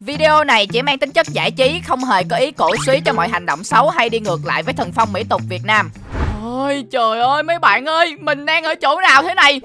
Video này chỉ mang tính chất giải trí, không hề có ý cổ suý cho mọi hành động xấu hay đi ngược lại với thần phong mỹ tục Việt Nam. Ôi trời ơi mấy bạn ơi, mình đang ở chỗ nào thế này?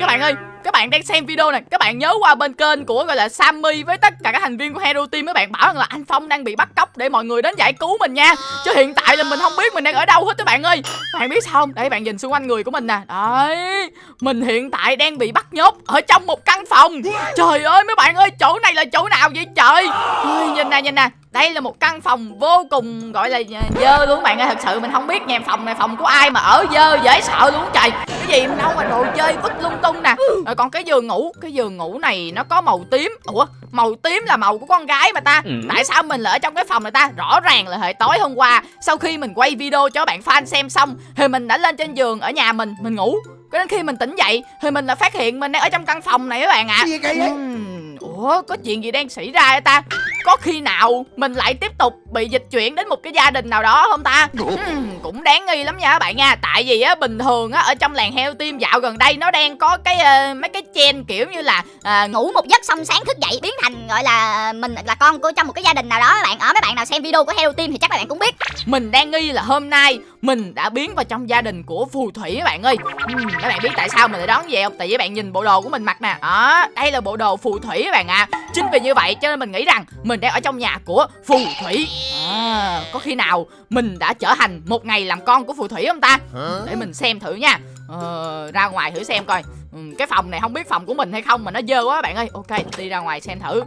Các bạn ơi, các bạn đang xem video này các bạn nhớ qua bên kênh của gọi là Sammy với tất cả các thành viên của Hero Team các bạn bảo rằng là anh Phong đang bị bắt cóc để mọi người đến giải cứu mình nha. Chứ hiện tại là mình không biết mình đang ở đâu hết các bạn ơi. Các bạn biết sao không? Đây bạn nhìn xung quanh người của mình nè. Đấy mình hiện tại đang bị bắt nhốt ở trong một căn phòng. Trời ơi mấy bạn ơi chỗ này là chỗ nào vậy trời? Ơi, nhìn nè nhìn nè. Đây là một căn phòng vô cùng gọi là dơ luôn bạn ơi. Thật sự mình không biết nhà phòng này phòng của ai mà ở dơ dễ sợ luôn trời. Cái gì đâu mà đồ chơi vứt lung tung nè rồi còn cái giường ngủ cái giường ngủ này nó có màu tím. Ủa màu tím là màu của con gái mà ta. Ừ. tại sao mình lại ở trong cái phòng này ta? Rõ ràng là hồi tối hôm qua sau khi mình quay video cho bạn fan xem xong thì mình đã lên trên giường ở nhà mình mình ngủ. Cho đến khi mình tỉnh dậy thì mình là phát hiện mình đang ở trong căn phòng này các bạn ạ. À. ủa có chuyện gì đang xảy ra vậy ta có khi nào mình lại tiếp tục bị dịch chuyển đến một cái gia đình nào đó không ta? Uhm, cũng đáng nghi lắm nha các bạn nha. Tại vì á bình thường á ở trong làng heo tim dạo gần đây nó đang có cái uh, mấy cái chen kiểu như là uh, ngủ một giấc xong sáng thức dậy biến thành gọi là mình là con của trong một cái gia đình nào đó các bạn. Ở mấy bạn nào xem video của heo tim thì chắc các bạn cũng biết. Mình đang nghi là hôm nay mình đã biến vào trong gia đình của phù thủy các bạn ơi. Uhm, các bạn biết tại sao mình lại đoán vậy không? Tại vì bạn nhìn bộ đồ của mình mặc nè. Đó đây là bộ đồ phù thủy các bạn ạ. À. chính vì như vậy cho nên mình nghĩ rằng mình đang ở trong nhà của phù thủy. À, có khi nào mình đã trở thành một ngày làm con của phù thủy không ta? Để mình xem thử nha. Ờ, ra ngoài thử xem coi. Ừ, cái phòng này không biết phòng của mình hay không mà nó dơ quá bạn ơi. Ok đi ra ngoài xem thử.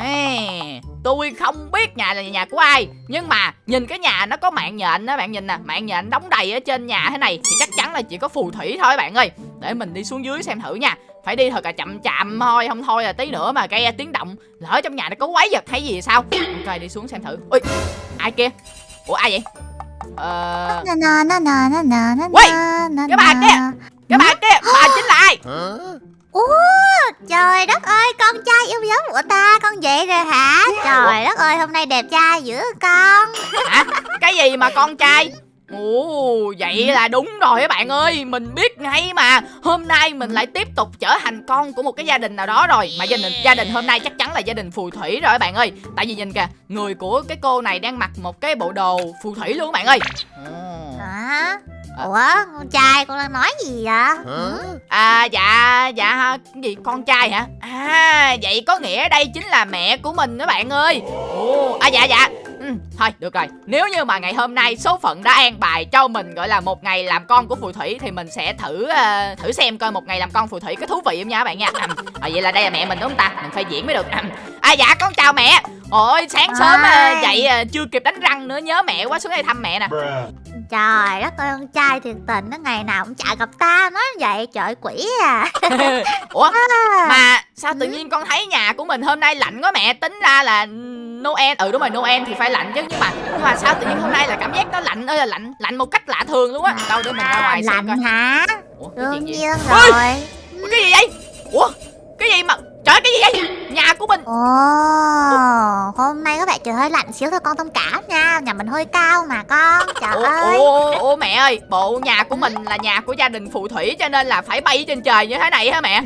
Ê, tôi không biết nhà là nhà của ai Nhưng mà nhìn cái nhà nó có mạng nhện đó bạn nhìn nè. Mạng nhện đóng đầy ở trên nhà thế này Thì chắc chắn là chỉ có phù thủy thôi bạn ơi. Để mình đi xuống dưới xem thử nha Phải đi thật là chậm chậm thôi Không thôi là tí nữa mà gây tiếng động. Lỡ trong nhà nó có quái vật hay gì sao? Ok đi xuống xem thử. Ui ai kia? Ủa ai vậy? Ờ... Ui Cái bà kia Cái bà kia Bà chính là ai? Ủa trời đất ơi con trai yêu dấu của ta con vậy rồi hả? Trời đất ơi hôm nay đẹp trai dữ con. Hả? Cái gì mà con trai Ồ, vậy là đúng rồi các bạn ơi. Mình biết ngay mà. Hôm nay mình lại tiếp tục trở thành con của một cái gia đình nào đó rồi. Mà gia đình gia đình hôm nay chắc chắn là gia đình phù thủy rồi các bạn ơi. Tại vì nhìn kìa Người của cái cô này đang mặc một cái bộ đồ phù thủy luôn các bạn ơi. Hả? Ủa con trai con đang nói gì vậy? Hả? À dạ dạ cái gì? Con trai hả? À vậy có nghĩa đây chính là mẹ của mình các bạn ơi. Ồ, À dạ dạ ừ, Thôi được rồi. Nếu như mà ngày hôm nay số phận đã an bài cho mình gọi là một ngày làm con của phù thủy Thì mình sẽ thử uh, thử xem coi một ngày làm con phù thủy có thú vị không nha các bạn nha. À, Vậy là đây là mẹ mình đúng không ta? Mình phải diễn mới được. À dạ con chào mẹ. Ôi sáng sớm à. dậy à, chưa kịp đánh răng nữa nhớ mẹ quá xuống đây thăm mẹ nè. Trời đất ơi con trai thiệt tình nó ngày nào cũng chả gặp ta nói vậy trời quỷ à. Ủa mà sao tự nhiên con thấy nhà của mình hôm nay lạnh quá mẹ? Tính ra là Noel. Ừ đúng rồi Noel thì phải lạnh chứ nhưng mà nhưng mà sao tự nhiên hôm nay là cảm giác nó lạnh ơi là lạnh lạnh một cách lạ thường luôn á. Đâu để mình ra ngoài lạnh xem coi. hả? Ủa, đương nhiên rồi. Ôi, cái gì vậy? Ủa cái gì mà Trời cái gì vậy? Nhà của mình. Ồ Hôm nay có vẻ trời hơi lạnh xíu thôi con thông cảm nha. Nhà mình hơi cao mà con. Trời ủa, ơi. ủa, ủa mẹ ơi Bộ nhà của mình là nhà của gia đình phù thủy Cho nên là phải bay trên trời như thế này hả mẹ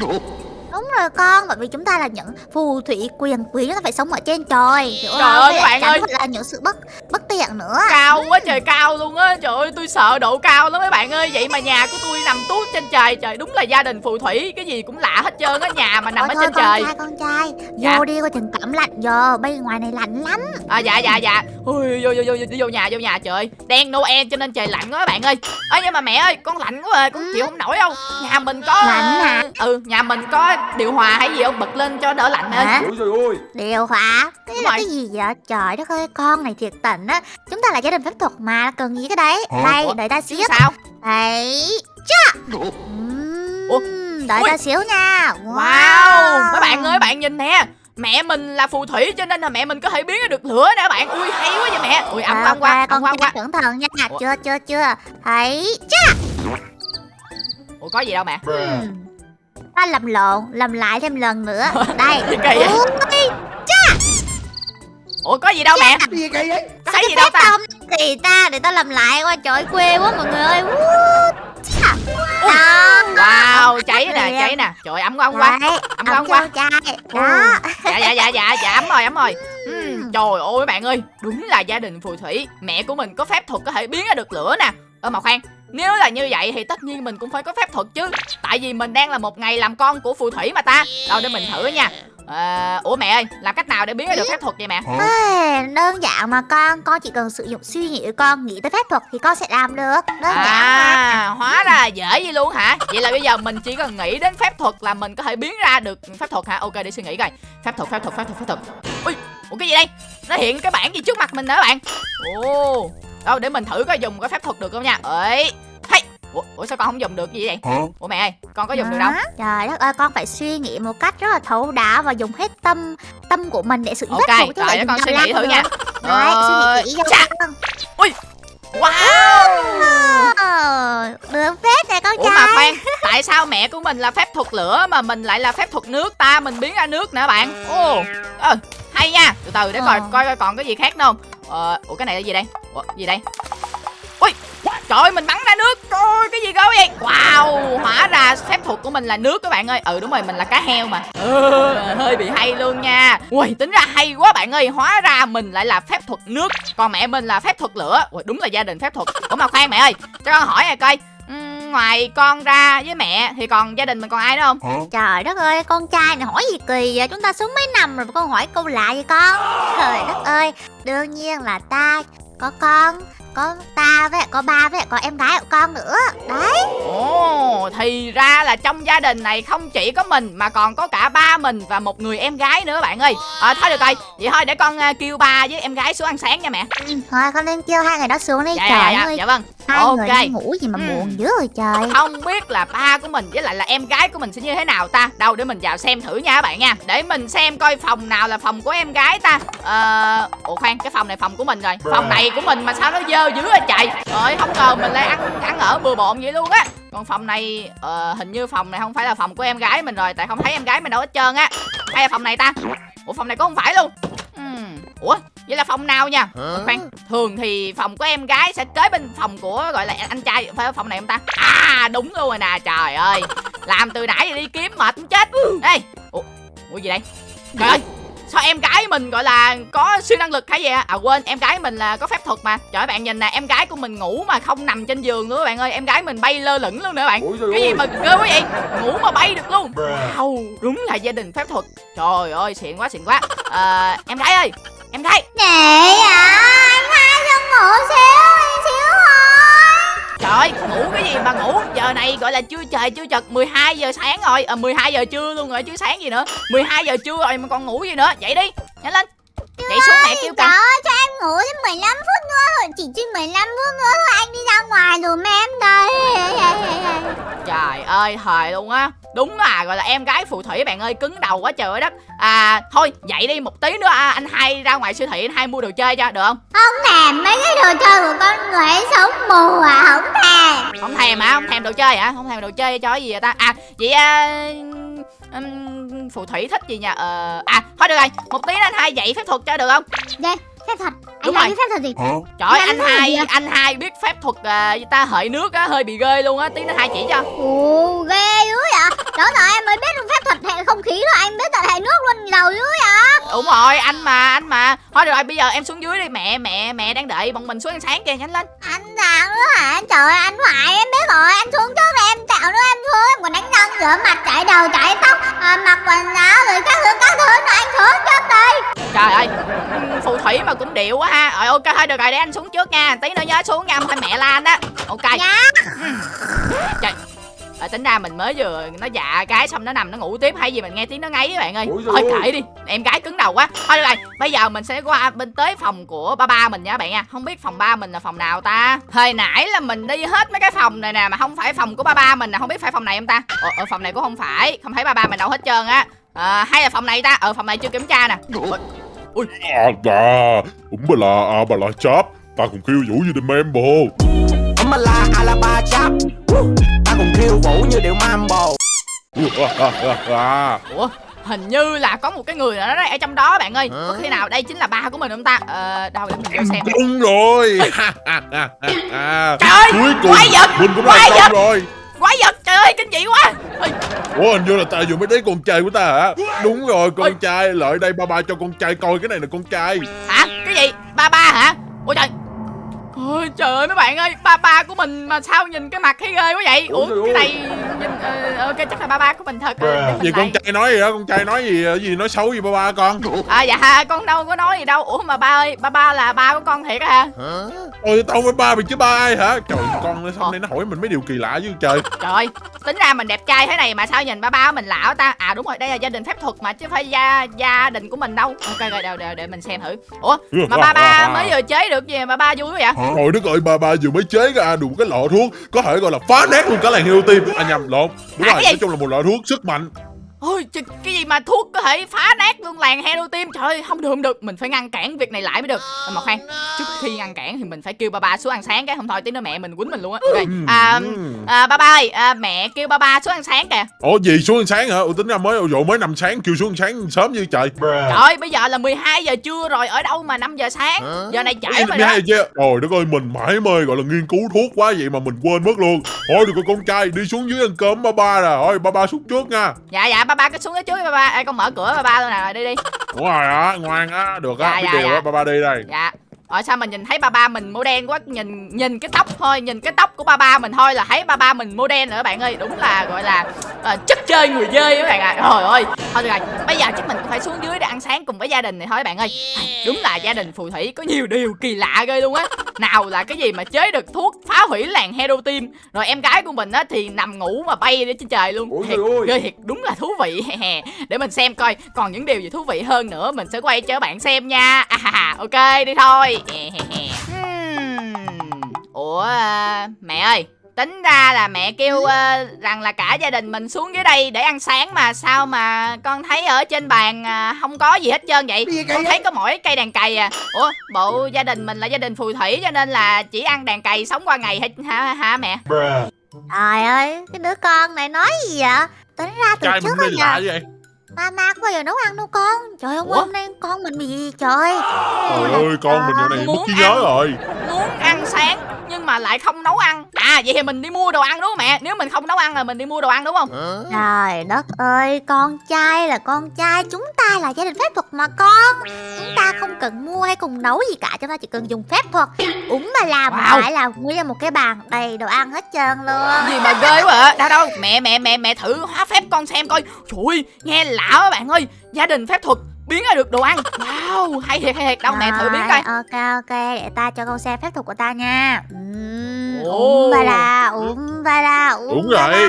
Đúng rồi con, bởi vì chúng ta là những phù thủy quyền quý nó phải sống ở trên trời Hiểu Trời ơi các bạn ơi. là những sự bất bất tiện nữa. Cao quá trời cao luôn á Trời ơi tôi sợ độ cao lắm mấy bạn ơi. Vậy mà nhà của tôi nằm tuốt trên trời Trời đúng là gia đình phù thủy Cái gì cũng lạ hết trơn á Nhà mà nằm Ôi ở trên con trời. trai, con trai. Dạ? Vô đi coi chừng cảm lạnh vô Bên ngoài này lạnh lắm. À dạ dạ dạ. Ui, vô, vô, vô, vô, vô nhà vô nhà trời Đen Noel cho nên trời lạnh quá các bạn ơi. Ơ nhưng mà mẹ ơi con lạnh quá à Con chịu không nổi đâu Nhà mình có Lạnh hả? Ừ nhà mình có điều hòa hay gì không bật lên cho đỡ lạnh hả? ơi? Ôi điều hòa? Cái là cái gì vậy? Trời đất ơi con này thiệt tình á. Chúng ta là gia đình phép thuật mà cần gì cái đấy? Đây đợi ta xíu. sao? Đấy. Cha Ủa? đợi Ui. ta xíu nha. Wow. wow! Mấy bạn ơi bạn nhìn nè. Mẹ mình là phù thủy cho nên là mẹ mình có thể biến ra được lửa nè bạn. Ui hay quá vậy mẹ. Ui âm à, qua con qua qua cẩn thận nha. Ủa? chưa chưa chưa. Thấy. Cha ủa có gì đâu mẹ ta làm lộn làm lại thêm lần nữa. Đây. kỳ vậy? Cha ủa có gì đâu mẹ? gì kỳ vậy thấy gì đâu ta? kỳ ta? Để ta làm lại qua trời quê quá mọi người ơi. Wow, cháy nè, cháy nè. Trời ấm quá, ấm quá Ấm quá, ấm quá. đó. dạ dạ dạ dạ dạ ấm rồi ấm rồi. Ừm, trời ơi bạn ơi đúng là gia đình phù thủy. Mẹ của mình có phép thuật có thể biến ra được lửa nè. Ơ mà khoan nếu là như vậy thì tất nhiên mình cũng phải có phép thuật chứ. Tại vì mình đang là một ngày làm con của phù thủy mà ta. Đâu để mình thử nha. À, ủa mẹ ơi làm cách nào để biến ra được phép thuật vậy mẹ? Ê, đơn giản mà con con chỉ cần sử dụng suy nghĩ của con nghĩ tới phép thuật thì con sẽ làm được. Đơn giản mà. À hóa ra dễ vậy luôn hả? Vậy là bây giờ mình chỉ cần nghĩ đến phép thuật là mình có thể biến ra được phép thuật hả? Ok để suy nghĩ coi. Phép thuật phép thuật phép thuật phép thuật. Ui ủa cái gì đây? Nó hiện cái bảng gì trước mặt mình nữa bạn? Ồ đâu để mình thử coi dùng cái phép thuật được không nha? Ấy hay ủa, ủa sao con không dùng được gì vậy? Ủa mẹ ơi con có dùng được đâu? Trời đất ơi con phải suy nghĩ một cách rất là thấu đáo và dùng hết tâm tâm của mình để sử dụng ok phép thuật chứ rồi lại con suy nghĩ thử được. nha. Đấy, suy nghĩ kỹ cho chà. con. Wow. Ờ, được phép nè con ủa trai mà khoan tại sao mẹ của mình là phép thuật lửa mà mình lại là phép thuật nước? Ta mình biến ra nước nữa bạn. Ồ ờ, hay nha. Từ từ để coi Ờ. coi coi còn cái gì khác nữa không ờ, ủa cái này là gì đây? Ủa, gì đây? Ui trời ơi mình bắn ra nước. Trời cái gì cơ vậy? Wow hóa ra phép thuật của mình là nước các bạn ơi. Ừ đúng rồi mình là cá heo mà. Ừ, hơi bị hay luôn nha. Ui tính ra hay quá bạn ơi. Hóa ra mình lại là phép thuật nước. Còn mẹ mình là phép thuật lửa. Ui đúng là gia đình phép thuật. Ủa mà khoan mẹ ơi cho con hỏi này coi ngoài con ra với mẹ thì còn gia đình mình còn ai nữa không? Trời đất ơi con trai này hỏi gì kỳ vậy? Chúng ta sống mấy năm rồi mà con hỏi câu lạ vậy con? Trời đất ơi Đương nhiên là ta có con Có ta với có ba với lại có em gái của con nữa. Đấy. Ồ, thì ra là trong gia đình này không chỉ có mình mà còn có cả ba mình và một người em gái nữa bạn ơi. À, thôi được rồi, vậy thôi để con à, kêu ba với em gái xuống ăn sáng nha mẹ. Thôi con nên kêu hai người đó xuống đi. Dạ, Trời dạ, dạ, ơi. dạ vâng. Hai ok. người ngủ gì mà Ừ. buồn dữ rồi trời. Không biết là ba của mình với lại là em gái của mình sẽ như thế nào ta? Đâu để mình vào xem thử nha các bạn nha. Để mình xem coi phòng nào là phòng của em gái ta. Ờ... Ủa khoan cái phòng này phòng của mình rồi. Phòng này của mình mà sao nó dơ dữ vậy trời. Rồi không ngờ mình lại ăn ăn ở bừa bộn vậy luôn á. Còn phòng này ờ, hình như phòng này không phải là phòng của em gái mình rồi Tại không thấy em gái mình đâu hết trơn á. Hay là phòng này ta? Ủa phòng này cũng không phải luôn? Ừm, Ủa vậy là phòng nào nha? Khoan thường thì phòng của em gái sẽ kế bên phòng của gọi là anh trai phải phòng này không ta? À đúng luôn rồi nè trời ơi. Làm từ nãy đi kiếm mệt muốn chết. Ê ủa, ủa gì đây? Trời ơi sao em gái mình gọi là có siêu năng lực hay gì à? à quên em gái mình là có phép thuật mà. Trời ơi bạn nhìn nè em gái của mình ngủ mà không nằm trên giường nữa bạn ơi. Em gái mình bay lơ lửng luôn nữa bạn. Cái gì mà ghê quá vậy? Ngủ mà bay được luôn. Wow đúng là gia đình phép thuật. Trời ơi xịn quá xịn quá. À, em gái ơi em gái. Nè à Anh hai cho ngủ xíu ơi, ngủ cái gì mà ngủ? Giờ này gọi là chưa trời chưa chật 12 giờ sáng rồi. À, 12 giờ trưa luôn rồi chứ sáng gì nữa. 12 giờ trưa rồi mà còn ngủ gì nữa. Dậy đi, nhanh lên. Dậy xuống mẹ kêu ơi cho em ngủ thêm 15 phút nữa. Rồi Chỉ chứ 15 phút nữa thôi Anh đi ra ngoài dùm em đây ơi, thời luôn á. Đúng là gọi là em gái phù thủy bạn ơi Cứng đầu quá trời đất. À thôi dậy đi một tí nữa à, Anh hai ra ngoài siêu thị anh hai mua đồ chơi cho được không? Không thèm mấy cái đồ chơi của con người sống mù à Không thèm. Không thèm hả, không thèm đồ chơi hả? Không thèm đồ chơi cho cái gì vậy ta? À vậy à, phù thủy thích gì nha ờ, À thôi được rồi. Một tí nữa anh hai dạy phép thuật cho được không? Đây phép thuật Đúng Anh rồi. nói cái phép thuật gì? Trời ơi, Nhanh anh quá hai anh hai biết phép thuật à, ta? Hợi nước á hơi bị ghê luôn á. Tí nữa hai chỉ cho. Ồ ghê dữ vậy. Đó giờ em mới biết phép thuật hệ không khí rồi Anh biết tận hệ nước luôn giàu dữ vậy. Đúng rồi anh mà anh mà. Thôi được rồi bây giờ em xuống dưới đi. Mẹ mẹ mẹ đang đợi bọn mình xuống ăn sáng kìa nhanh lên. Anh sao nữa hả? Trời ơi anh hoài em biết rồi. Anh xuống trước rồi em tạo nữa em xuống Em còn đánh răng rửa mặt chải đầu chải tóc à, Mặc quần áo rồi các thứ các thứ nữa Anh xuống trước đây trời ơi phù thủy mà cũng điệu quá ha. Rồi ok thôi được rồi để anh xuống trước nha. Tí nữa nhớ xuống nha không thôi mẹ la anh đó ok. Dạ. Trời Ờ, tính ra mình mới vừa nó dạ cái xong nó nằm nó ngủ tiếp hay gì mình nghe tiếng nó ngáy các bạn ơi. Ôi thôi kệ đi em gái cứng đầu quá. Thôi được rồi bây giờ mình sẽ qua bên tới phòng của ba ba mình nha các bạn nha. Không biết phòng ba mình là phòng nào ta? Hồi nãy là mình đi hết mấy cái phòng này nè mà không phải phòng của ba ba mình nè không biết phải phòng này không ta? Ờ, ở phòng này cũng không phải không thấy ba ba mình đâu hết trơn á. À, hay là phòng này ta? Ở phòng này chưa kiểm tra nè. Ôi, À, bà, ủm bà là, à, bà là cháp Ta còn kêu vũ như Mambo. Ấm la Alaba chap Ta còn khiêu vũ như điệu mambo. Ủa hình như là có một cái người nào đó ở trong đó bạn ơi. Có khi nào đây chính là ba của mình không ta? Ờ đâu để mình vô xem. Đúng rồi. Trời ơi, Cuối cùng quái vật, Mình cũng quái vật. rồi. Quái vật ơi kinh dị quá. Ủa hình như là ta vừa mới thấy con trai của ta hả? Đúng rồi con Ôi. trai Lại đây ba ba cho con trai coi cái này là con trai. Hả? Cái gì? Ba ba hả? Ôi trời Ôi trời ơi mấy bạn ơi Ba ba của mình mà sao nhìn cái mặt thấy ghê quá vậy? Ủa cái này nhìn, ờ, Ok chắc là ba ba của mình thật ờ, để mình Gì con trai nói gì đó Con trai nói gì gì nói xấu gì ba ba con? À dạ con đâu có nói gì đâu. Ủa mà ba ơi Ba ba là ba của con thiệt á hả? Ôi tao với ba mày chứ ba ai hả? Trời con nó xong đây nó hỏi mình mấy điều kỳ lạ chứ trời. Trời Tính ra mình đẹp trai thế này mà sao nhìn ba ba của mình lạ ta? À đúng rồi đây là gia đình phép thuật mà chứ phải gia gia đình của mình đâu. Ok rồi để, để, để mình xem thử. Ủa mà ba ba mới vừa chế được gì mà ba vui quá vậy Trời đất ơi ba ba vừa mới chế ra đủ cái lọ thuốc Có thể gọi là phá nát luôn cả làng heo tim À nhầm lộn. Đúng À, rồi nói chung là một loại thuốc sức mạnh Ôi trời, cái gì mà thuốc có thể phá nát luôn làng hero tim Trời ơi không được không được. Mình phải ngăn cản việc này lại mới được. Mà khoan Trước khi ngăn cản thì mình phải kêu ba ba xuống ăn sáng cái. Không thôi tí nữa mẹ mình quýnh mình luôn á. Ok. À, à, Ba ba ơi à, Mẹ kêu ba ba xuống ăn sáng kìa. Ủa gì xuống ăn sáng hả? Ủa tính ra mới dụ mới nằm sáng kêu xuống ăn sáng sớm như trời. Trời ơi bây giờ là 12 giờ trưa rồi Ở đâu mà 5 giờ sáng? Giờ này trễ rồi đó. chưa Trời đất ơi mình mãi mê gọi là nghiên cứu thuốc quá vậy mà mình quên mất luôn. Thôi được rồi con trai đi xuống dưới ăn cơm ba ba rồi. Thôi ba ba xuống trước nha. Dạ dạ ba ba cứ xuống cái trước đi ba ba. Ê, con mở cửa ba ba luôn nè đi đi. Đúng rồi á ngoan á. Được á Dạ, biết dạ, điều dạ. á ba ba đi đây. Dạ. Ở sao mình nhìn thấy ba ba mình màu đen quá Nhìn nhìn cái tóc thôi Nhìn cái tóc của ba ba mình thôi là thấy ba ba mình màu đen rồi các bạn ơi. Đúng là gọi là ờ, chất chơi người dơi các bạn ạ. Trời ơi. Thôi được rồi Bây giờ chắc mình cũng phải xuống dưới để ăn sáng cùng với gia đình này thôi các bạn ơi. Đúng là gia đình phù thủy có nhiều điều kỳ lạ ghê luôn á. Nào là cái gì mà chế được thuốc phá hủy làng hero team Rồi em gái của mình á thì nằm ngủ mà bay lên trên trời luôn. Ôi Thiệt, ghê thiệt đúng là thú vị. Để mình xem coi còn những điều gì thú vị hơn nữa Mình sẽ quay cho các bạn xem nha. À, Ok đi thôi. Hmm. Ủa à, mẹ ơi Tính ra là mẹ kêu à, rằng là cả gia đình mình xuống dưới đây để ăn sáng mà sao mà con thấy ở trên bàn à, không có gì hết trơn vậy? Con thấy có mỗi cây đàn cày à. Ủa bộ gia đình mình là gia đình phù thủy cho nên là chỉ ăn đàn cày sống qua ngày hả, hả, hả mẹ? Trời ơi, cái đứa con này nói gì vậy? Tính ra từ Trai trước đi giờ vậy. Mama có bao giờ nấu ăn đâu con? Trời ơi, hôm nay con mình bị gì trời? Trời ơi con mình giờ này mất trí nhớ rồi. Muốn ăn sáng mà lại không nấu ăn. À vậy thì mình đi mua đồ ăn đúng không mẹ? Nếu mình không nấu ăn là mình đi mua đồ ăn đúng không? Trời đất ơi, con trai là con trai Chúng ta là gia đình phép thuật mà con. Chúng ta không cần mua hay cùng nấu gì cả Chúng ta chỉ cần dùng phép thuật. Úng mà làm Wow. phải là nguyên một cái bàn đầy đồ ăn hết trơn luôn. Gì mà ghê quá à đâu đâu mẹ mẹ mẹ mẹ thử hóa phép con xem coi. Trời ơi, nghe lạ quá bạn ơi. Gia đình phép thuật biến ra được đồ ăn. Wow hay thiệt hay thiệt. Đâu mẹ thử biến coi. Ok ok. Để ta cho con xem phép thuật của ta nha. Ừm, Ồ. Úng ba la úng ba la Đúng ba la.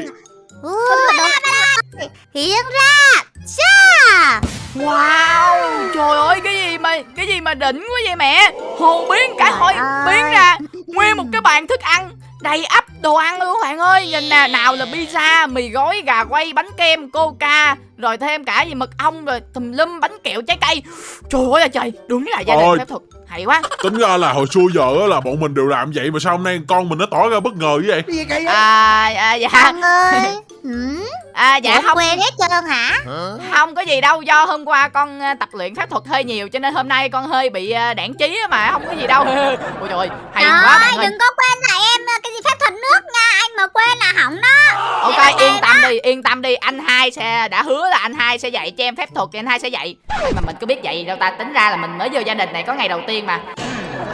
Hiện ra Cha. Wow trời ơi cái gì mà cái gì mà đỉnh quá vậy mẹ? Hồ biến cả ơi. biến ra. nguyên một cái bàn thức ăn đầy ắp đồ ăn luôn bạn ơi. Nhìn nè nào là pizza mì gói gà quay bánh kem coca rồi thêm cả gì mật ong rồi tùm lum bánh kẹo trái cây. Trời ơi là trời. Đúng là gia đình phép thuật. Hay quá. Tính ra là hồi xưa giờ á là bọn mình đều làm vậy Mà sao hôm nay con mình nó tỏ ra bất ngờ như vậy à, à dạ. Con ơi Ừm, à dạ Ủa, không. quên hết trơn hả? Không có gì đâu do hôm qua con ờ, tập luyện phép thuật hơi nhiều cho nên hôm nay con hơi bị ờ, đảng trí á mà không có gì đâu. Ôi trời ơi hay quá bạn ơi đừng có quên là em ờ, cái gì phép thuật nước nha Anh mà quên là hỏng đó. Ok yên tâm đi yên tâm đi anh hai sẽ đã hứa là anh hai sẽ dạy cho em phép thuật thì anh hai sẽ dạy. Mà mình có biết dạy đâu ta tính ra là mình mới vô gia đình này có ngày đầu tiên mà.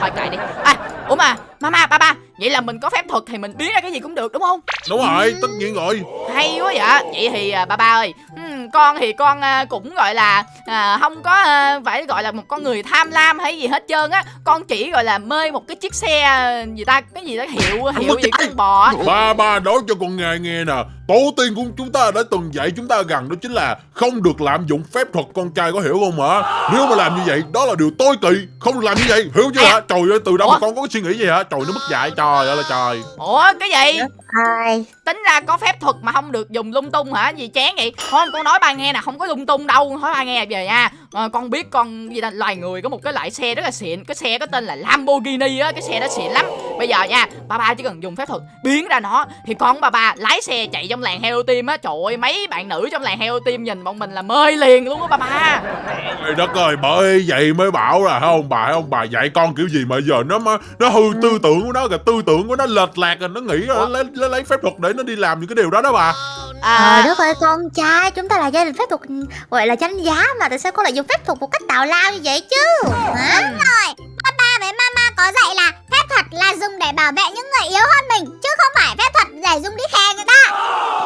Thôi kệ đi. À ủa mà mama ba ba vậy là mình có phép thuật thì mình biến ra cái gì cũng được đúng không? Đúng rồi tất nhiên rồi hay quá vậy? Vậy thì à, ba ba ơi ừm, con thì con à, cũng gọi là à, không có à, phải gọi là một con người tham lam hay gì hết trơn á. Con chỉ gọi là mê một cái chiếc xe à, gì ta cái gì đó hiệu hiệu gì con bò Ba ba nói cho con nghe nghe nè. Tổ tiên của chúng ta đã từng dạy chúng ta rằng đó chính là Không được lạm dụng phép thuật con trai có hiểu không hả Nếu mà làm như vậy đó là điều tối kỵ Không làm như vậy hiểu chưa hả Trời ơi từ đâu mà con có cái suy nghĩ gì hả? Trời nó mất dạy. Trời ơi là trời. Ủa cái gì hai. Tính ra có phép thuật mà không được dùng lung tung hả? Gì chán vậy? Thôi, con nói ba nghe nè, không có lung tung đâu. Nói ba nghe về nha. Ờ, con biết con gì là loài người có một cái loại xe rất là xịn. Cái xe có tên là Lamborghini á cái xe đó xịn lắm. Bây giờ nha ba ba chỉ cần dùng phép thuật biến ra nó thì con ba ba lái xe chạy trong làng heo team á. Trời ơi mấy bạn nữ trong làng heo team nhìn bọn mình là mê liền luôn á ba ba. Trời đất ơi bởi vậy mới bảo là không bà ông bà dạy con kiểu gì mà giờ nó mà nó hư tư tưởng của nó kìa tư tưởng của nó lệch lạc rồi nó nghĩ là lấy nó lấy phép thuật để nó đi làm những cái điều đó đó bà Trời à, đất ơi con trai Chúng ta là gia đình phép thuật gọi là danh giá Mà tại sao con lại dùng phép thuật một cách tào lao như vậy chứ? Hả? Papa với mama có dạy là phép thuật là dùng để bảo vệ những người yếu hơn mình chứ không phải phép thuật để dùng đi khè người ta.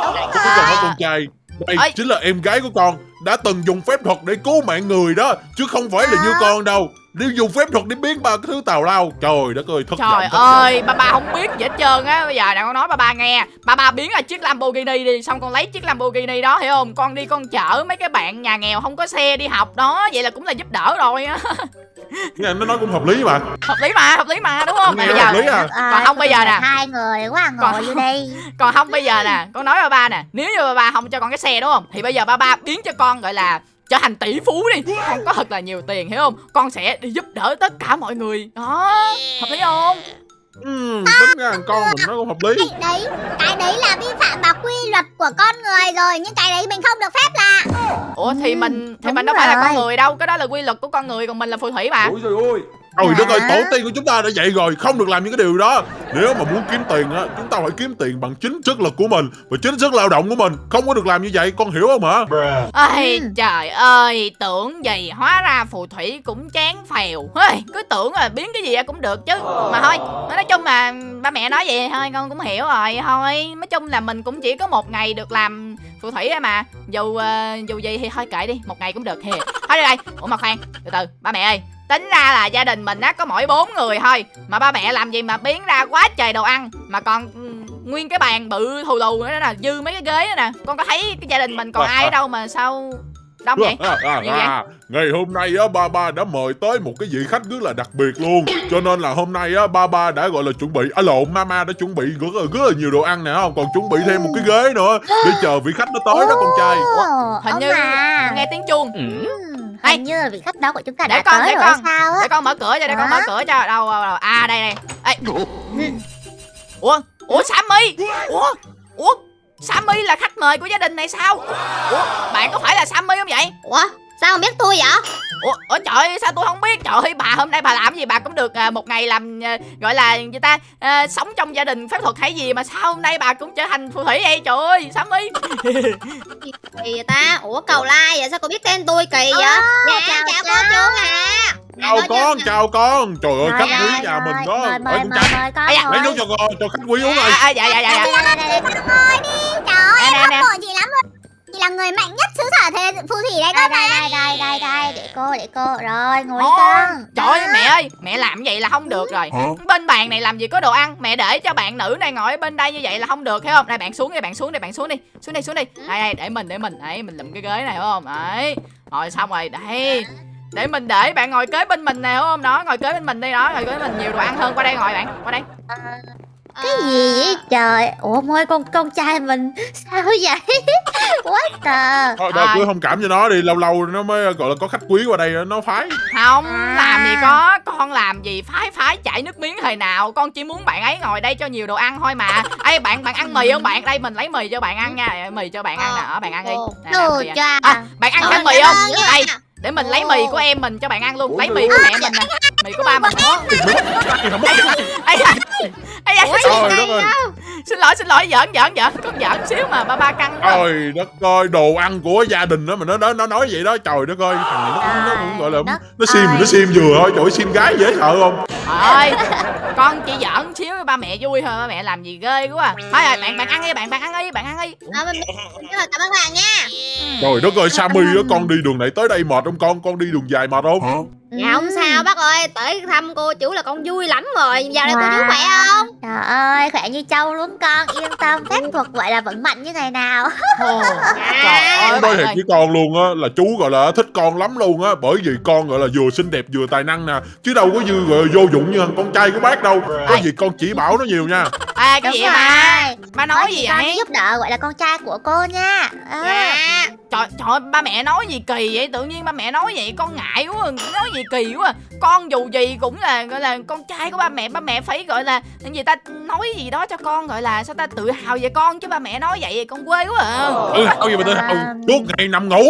Đúng con đó rồi. con trai đây Ơi. chính là em gái của con đã từng dùng phép thuật để cứu mạng người đó chứ không phải là như À. con đâu đi dùng phép thuật để biến ba cái thứ tào lao trời đất ơi thất vọng Trời thất vọng. ơi, ba ba không biết gì hết trơn á Bây giờ nè con nói ba ba nghe Ba ba biến là chiếc Lamborghini đi Xong con lấy chiếc Lamborghini đó hiểu không Con đi con chở mấy cái bạn nhà nghèo không có xe đi học đó Vậy là cũng là giúp đỡ rồi á Nghe nó nói cũng hợp lý mà. Hợp lý mà, hợp lý mà đúng không? Nghe Bây hợp giờ lý à. Còn không bây giờ nè. Hai người quá ngồi Còn- vô đây Còn không bây giờ nè Con nói ba ba nè. Nếu như ba ba không cho con cái xe đúng không? Thì bây giờ ba ba biến cho con gọi là trở thành tỷ phú đi. Con có thật là nhiều tiền hiểu không? Con sẽ đi giúp đỡ tất cả mọi người. Đó Hợp lý không ừ, tính ra thằng con mình nó cũng hợp lý Cái đấy, cái đấy là vi phạm vào quy luật của con người rồi nhưng cái đấy mình không được phép là. Ủa thì Ừ, mình Thì đúng mình đâu phải là con rồi. người đâu Cái đó là quy luật của con người Còn mình là phù thủy mà ôi trời ơi Trời đất ơi, tổ tiên của chúng ta đã dạy rồi, không được làm những cái điều đó. Nếu mà muốn kiếm tiền á, chúng ta phải kiếm tiền bằng chính sức lực của mình và chính sức lao động của mình. Không có được làm như vậy, con hiểu không hả? Ây Ừ. trời ơi Tưởng gì hóa ra phù thủy cũng chán phèo Ây, Cứ tưởng là biến cái gì ra cũng được chứ Mà thôi Nói chung là ba mẹ nói vậy thôi con cũng hiểu rồi Thôi nói chung là mình cũng chỉ có một ngày được làm phù thủy mà Dù ờ, dù gì thì thôi kệ đi Một ngày cũng được thì Thôi đi đây Ủa mà khoan Từ từ ba mẹ ơi Tính ra là gia đình mình á có mỗi bốn người thôi. Mà ba mẹ làm gì mà biến ra quá trời đồ ăn. Mà còn ừ, nguyên cái bàn bự thù lù nữa nè Dư mấy cái ghế nữa nè. Con có thấy cái gia đình mình còn ai ở đâu mà sao Đông vậy? À, à, vậy? à, ngày hôm nay á ba ba đã mời tới một cái vị khách rất là đặc biệt luôn. Cho nên là hôm nay á ba ba đã gọi là chuẩn bị à lộn mama đã chuẩn bị rất là, rất là nhiều đồ ăn nè không? Còn chuẩn bị thêm một cái ghế nữa để chờ vị khách nó tới đó con trai. Hình như nghe tiếng chuông. Ừ, Hình như là vị khách đó của chúng ta Để đã con, tới để rồi con. sao á? Để con mở cửa cho, để con mở cửa cho. Đâu, đâu, đâu. À đây đây. Ê. Ủa, ủa Sammy. Ủa, ủa Sammy là khách mời của gia đình này sao? Ủa, bạn có phải là Sammy không vậy? Ủa, sao không biết tôi vậy? Ủa, ủa trời sao tôi không biết Trời ơi bà hôm nay bà làm gì bà cũng được à, một ngày làm à, Gọi là người ta à, Sống trong gia đình phép thuật hay gì Mà sao hôm nay bà cũng trở thành phù thủy vậy Trời ơi Sammy Kỳ vậy ta? Ủa cầu lai vậy sao cô biết tên tôi kỳ vậy? Ờ, dạ, chào, cô chú à. chào con chào con trời ơi Rồi, khách rồi, quý nhà rồi. mình đó Mời, con trai lấy nước cho con cho khách quý uống à, ơi à, dạ dạ dạ dạ đi. Trời ơi, em hâm mộ chị lắm luôn. Chị là người mạnh nhất xứ sở thế phù thủy đấy đây cơ mà. đây đây đây đây đây để cô để cô. Rồi ngồi con Trời ơi mẹ ơi Mẹ làm vậy là không được rồi? Bên bàn này làm gì có đồ ăn? Mẹ để cho bạn nữ này ngồi ở bên đây như vậy là không được thấy không? Đây bạn xuống đi bạn xuống đi bạn xuống đi. Xuống đi xuống đi. Đây đây để mình để mình. Đấy mình lụm cái ghế này hiểu không? Đấy. Rồi xong rồi đây. Để mình để bạn ngồi kế bên mình nè không? Đó ngồi kế bên mình đi đó ngồi kế bên mình. Nhiều đồ ăn hơn qua đây ngồi bạn qua đây cái gì vậy? Trời ủa môi con con trai mình sao vậy? Quá trời thôi thôi Rồi. cứ thông cảm cho nó đi lâu lâu nó mới gọi là có khách quý qua đây nó phái. Không À. làm gì có con làm gì phái phái chảy nước miếng thời nào. Con chỉ muốn bạn ấy ngồi đây cho nhiều đồ ăn thôi mà. Ê bạn bạn ăn mì không bạn? Đây mình lấy mì cho bạn ăn nha. Mì cho bạn ăn nè. Ở bạn ăn đi. Đồ cha À, bạn ăn ơi, mì không? Đây, để mình lấy mì của em mình cho bạn ăn luôn. Lấy mì của mẹ mình nè. Mì của ba không mất Ây da. Ây da. trời đất ơi Xin lỗi, xin lỗi, giỡn giỡn giỡn. Con giỡn xíu mà ba ba căng quá. trời đất ơi đồ ăn của gia đình đó mà nó nó nó nói vậy đó trời đất ơi thằng này nó, cũng- nó cũng gọi là nó sim ơi. nó sim vừa thôi trời ơi, sim gái dễ sợ không Thôi, con chỉ giỡn xíu cho ba mẹ vui thôi, ba mẹ làm gì ghê quá. à. Thôi rồi, bạn bạn ăn đi, bạn bạn ăn đi, bạn ăn đi. Ờ, Cảm ơn bạn nha. trời đất ơi Sammy á con đi đường này tới đây mệt không con con đi đường dài mệt không Dạ không sao bác ơi, tới thăm cô chú là con vui lắm rồi. Giờ này cô chú Wow. khỏe không? trời ơi khỏe như trâu luôn con yên tâm phép thuật gọi là vững mạnh như ngày nào Ồ, Trời Dạ. ơi, nói bạn thiệt ơi. với con luôn á là chú gọi là thích con lắm luôn á bởi vì con gọi là vừa xinh đẹp vừa tài năng nè chứ đâu có như gọi là vô dụng như thằng con trai của bác đâu có gì con chỉ bảo nó nhiều nha À, cái gì mà? Ba nói gì thì con vậy? giúp đỡ gọi là con trai của cô nha à. Dạ. Trời, trời ơi, ba mẹ nói gì kỳ vậy? Tự nhiên ba mẹ nói vậy con ngại quá nói gì kỳ quá. Con dù gì cũng là gọi là con trai của ba mẹ ba mẹ phải gọi là gì ta nói gì đó cho con gọi là sao ta tự hào về con chứ ba mẹ nói vậy con quê quá à. Ừ thôi gì mà tôi À. suốt ngày nằm ngủ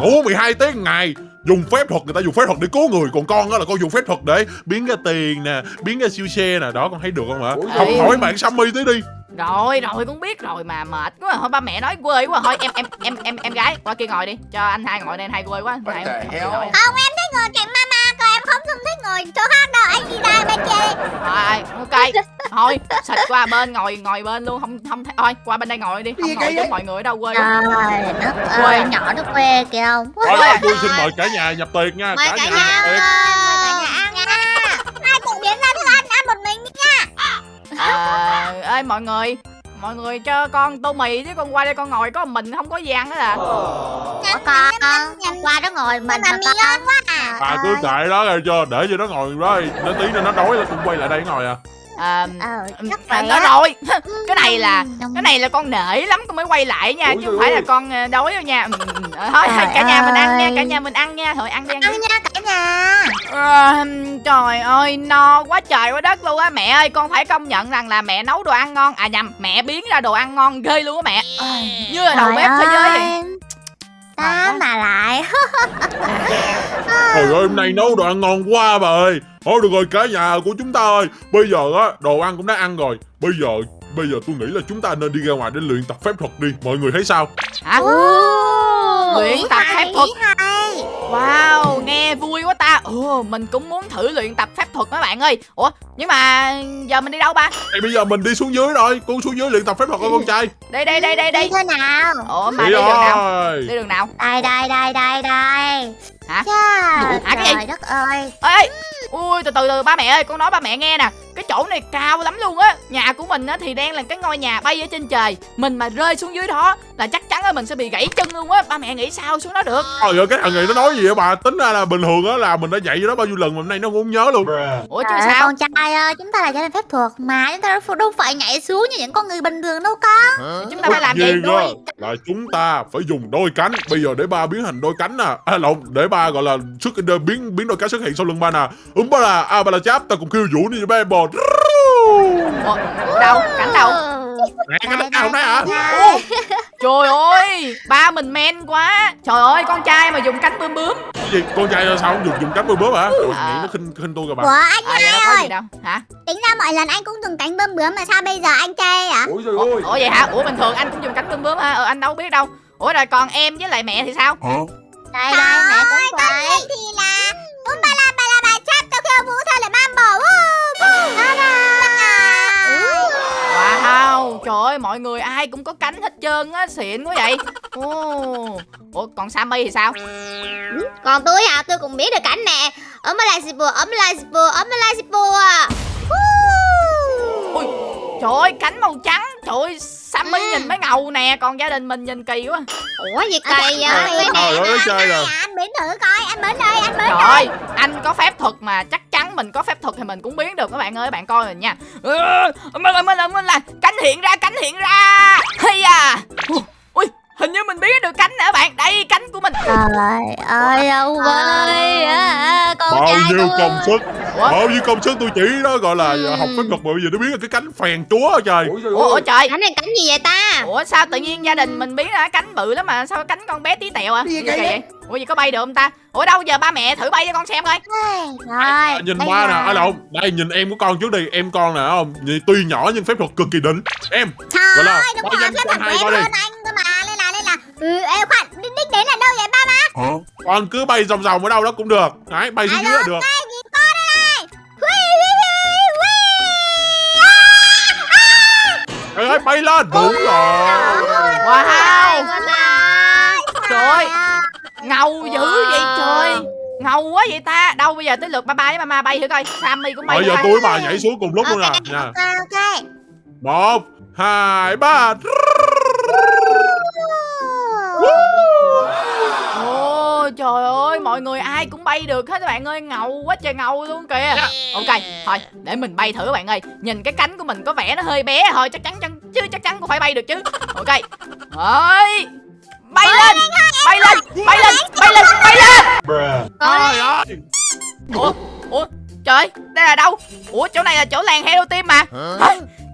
ngủ 12 tiếng ngày dùng phép thuật người ta dùng phép thuật để cứu người. Còn con á là con dùng phép thuật để biến ra tiền nè biến ra siêu xe nè. Đó con thấy được không hả? Học Ê. hỏi bạn Sammy tí đi. Rồi rồi cũng biết rồi mà mệt quá. Thôi ba mẹ nói quê quá. Thôi em em em em em gái qua kia ngồi đi. Cho anh hai ngồi đây anh hai quê quá. Hai. Không em thích ngồi cạnh mama Còn em không không thích ngồi chỗ khác đâu Anh đi ra bên kia đi Rồi ok Thôi xịt qua bên ngồi ngồi bên luôn Không không thấy Thôi qua bên đây ngồi đi Không ngồi với mọi người ở đâu quê Trời đất Quê. ơi, nhỏ nó quê kìa không? Thôi đó, tôi xin mời cả nhà nhập tiệc nha Mời cả nhập nhà tiệc. ơi. Hai cùng biến ra thức ăn ăn một mình đi à, Ê mọi người Mọi người cho con tô mì chứ con qua đây con ngồi có mình không có gian nữa à Có con, qua nó ngồi mình mà con. ngon quá à. à cứ kệ đó rồi cho để cho nó ngồi đó nó tí nữa nó đói là cũng quay lại đây ngồi à. À, Ờ, chắc à, đó á. rồi. Cái này là cái này là con nể lắm con mới quay lại nha Ôi chứ không phải là ơi. con ờ, đói đâu nha. Thôi Trời cả nhà mình ăn nha ơi. cả nhà mình ăn nha. Thôi ăn đi ăn Ăn nha cả nhà. Ờ, trời ơi no quá trời quá đất luôn á. Mẹ ơi con phải công nhận rằng là mẹ nấu đồ ăn ngon. À nhầm mẹ biến ra đồ ăn ngon ghê luôn á mẹ. Ôi, như là đầu bếp thế giới vậy Ta mà lại. Trời ơi hôm nay nấu đồ ăn ngon quá bà ơi. Thôi được rồi cả nhà của chúng ta ơi. Bây giờ á đồ ăn cũng đã ăn rồi. Bây giờ bây giờ tôi nghĩ là chúng ta nên đi ra ngoài để luyện tập phép thuật đi. Mọi người thấy sao? Hả? Luyện tập phép thuật. hay. Wow nghe vui quá ta. Ừ mình cũng muốn thử luyện tập phép thuật các bạn ơi. Ủa nhưng mà giờ mình đi đâu ba? Ê, bây giờ mình đi xuống dưới rồi. Con xuống dưới luyện tập phép thuật coi con trai. Đây đây đây đây Đi đây thế nào? ủa mà Đi đi đường nào? Đi đường nào? Đây đây đây đây đây. Hả? Chà, Hả, cái gì? trời đất ơi. ê ui từ từ từ ba mẹ ơi con nói ba mẹ nghe nè. Cái chỗ này cao lắm luôn á. Nhà của mình á thì đang là cái ngôi nhà bay ở trên trời. Mình mà rơi xuống dưới đó là chắc chắn là mình sẽ bị gãy chân luôn á. Ba mẹ nghĩ sao xuống đó được? Trời ơi cái thằng này nó nói gì vậy bà? Tính ra là bình thường á là mình đã dạy cho nó bao nhiêu lần mà hôm nay nó cũng không nhớ luôn. Ủa chứ Trời sao? con trai ơi, chúng ta là gia đình phép thuật mà chúng ta đâu- phải nhảy xuống như những con người bình thường đâu con. chúng ta phải làm gì á là chúng ta phải dùng đôi cánh. Bây giờ để ba biến thành đôi cánh nè. À lộn để ba gọi là xuất biến biến đôi cánh xuất hiện sau lưng ba nè ứng ba là a ba là cháp ta cùng kêu vũ đi ba bò. Ủa, đâu? Cảnh đâu? Nè cái đất nào đấy hả? Ồ, trời ơi ba mình men quá. Trời ơi con trai mà dùng cánh bướm bướm. Cái gì con trai sao không dùng dùng cánh bướm bướm hả? Ủa, À. nghĩ nó khinh khinh tôi kìa bà. Ủa anh à gì đâu hả? Tính ra mọi lần anh cũng dùng cánh bơm bướm mà sao bây giờ anh chê à ôi trời ủa, ủa vậy hả? Ủa bình thường anh cũng dùng cánh bướm bướm hả ờ anh đâu biết đâu. Ủa rồi còn em với lại mẹ thì sao? Đây đây, mẹ cũng Con vậy. Linh thì là vũ thơ lại mam bò Woo, woo. wow trời ơi mọi người ai cũng có cánh hết trơn á xịn quá vậy. Ồ. Ủa còn sammy thì sao? Còn tôi hả, tôi cũng biết được cảnh nè. Ấm lại bùa, ấm lại bùa, ấm lại xì bùa. ui trời ơi cánh màu trắng trời ơi sammy nhìn mới ngầu nè còn gia đình mình nhìn kỳ quá Ủa gì À, kỳ vậy? Trời ơi, dạ, chơi rồi. Anh biến thử coi Anh biến đây Anh biến Trời đây ơi, anh có phép thuật mà chắc chắn mình có phép thuật thì mình cũng biến được các bạn ơi, bạn coi mình nha. Ừ, Mình là mình là mình là cánh hiện ra, cánh hiện ra. Hay à. Ui, hình như mình biến được cánh nè bạn. Đây cánh của mình. Trời ơi, ông ơi. à, Con bao trai nhiêu công sức Ủa? nhiêu công sức tôi chỉ đó gọi là học phép thuật mà bây giờ nó biến ra cái cánh phèn chúa trời. Ủa, ủa trời. Cảnh này cảnh gì vậy ta? Ủa sao tự nhiên gia đình mình biến ra cánh bự lắm mà sao cánh con bé tí tẹo à? Gì vậy? Ủa gì có bay được không ta? Ủa đâu giờ ba mẹ thử bay cho con xem coi. Rồi, À, nhìn ba nè à lộn. Đây nhìn em của con trước đi. Em con nè không? Nhìn tuy nhỏ nhưng phép thuật cực kỳ đỉnh. Em Trời là ơi đúng rồi Phép con thuật của em hơn anh. Cơ mà Nên là nên là. Ừ em khoan Đích đến là đâu vậy ba má? Con cứ bay vòng vòng ở đâu đó cũng được. Đấy bay xuống dưới là được Trời ơi bay lên đúng rồi Wow. Trời ơi, ngầu dữ vậy trời. Ngầu quá vậy ta. Đâu bây giờ tới lượt ba ba với mama bay thử coi. Sammy cũng bay bây giờ tôi với bà nhảy xuống cùng lúc luôn nè nha Ok ok. một hai ba trời ơi mọi người ai cũng bay được hết các bạn ơi ngầu quá trời ngầu luôn kìa. Ok thôi để mình bay thử các bạn ơi. Nhìn cái cánh của mình có vẻ nó hơi bé thôi chắc chắn chắn chứ chắc chắn cũng phải bay được chứ. Ok. Ơi Bay lên Bay lên Bay lên Bay lên Bay lên. Trời ơi. Ủa Ủa Trời đây là đâu? Ủa chỗ này là chỗ làng Hello Team mà?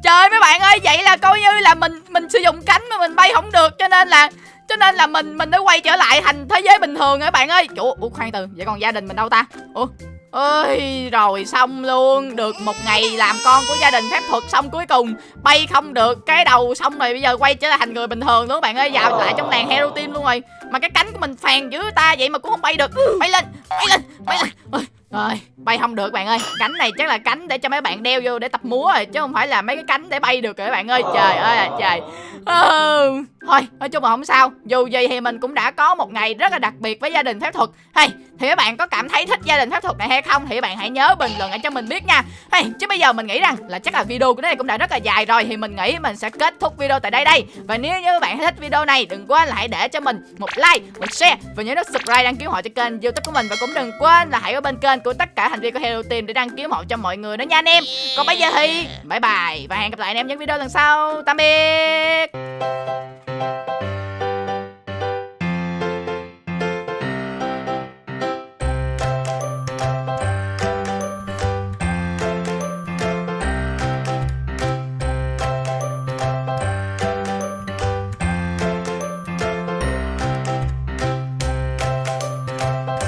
Trời mấy bạn ơi vậy là coi như là mình mình sử dụng cánh mà mình bay không được cho nên là cho nên là mình mình đã quay trở lại thành thế giới bình thường rồi các bạn ơi? Chủ, ủa, khoan từ, vậy còn gia đình mình đâu ta? Ủa, ơi, rồi xong luôn. Được một ngày làm con của gia đình phép thuật xong cuối cùng, bay không được cái đầu xong rồi bây giờ quay trở lại thành người bình thường luôn bạn ơi. Vào lại trong làng hero team luôn rồi. Mà cái cánh của mình phèn dữ ta, vậy mà cũng không bay được. Bay lên bay lên bay lên rồi bay không được bạn ơi. Cánh này chắc là cánh để cho mấy bạn đeo vô để tập múa rồi chứ không phải là mấy cái cánh để bay được rồi các bạn ơi. Trời ơi là trời. Ừ. thôi nói chung là không sao. Dù gì thì mình cũng đã có một ngày rất là đặc biệt với gia đình phép thuật. Hay thì các bạn có cảm thấy thích gia đình phép thuật này hay không thì các bạn hãy nhớ bình luận lại cho mình biết nha. Hay chứ bây giờ mình nghĩ rằng là chắc là video của này cũng đã rất là dài rồi thì mình nghĩ mình sẽ kết thúc video tại đây đây. Và nếu như các bạn thích video này đừng quên là hãy để cho mình một like một share và nhớ nút subscribe đăng ký họ cho kênh youtube của mình. Và cũng đừng quên là hãy ở bên kênh của tất cả thành viên của Hello Team để đăng ký ủng hộ cho mọi người nữa nha anh em. Còn bây giờ thì, bye bye và hẹn gặp lại anh em những video lần sau. Tạm biệt.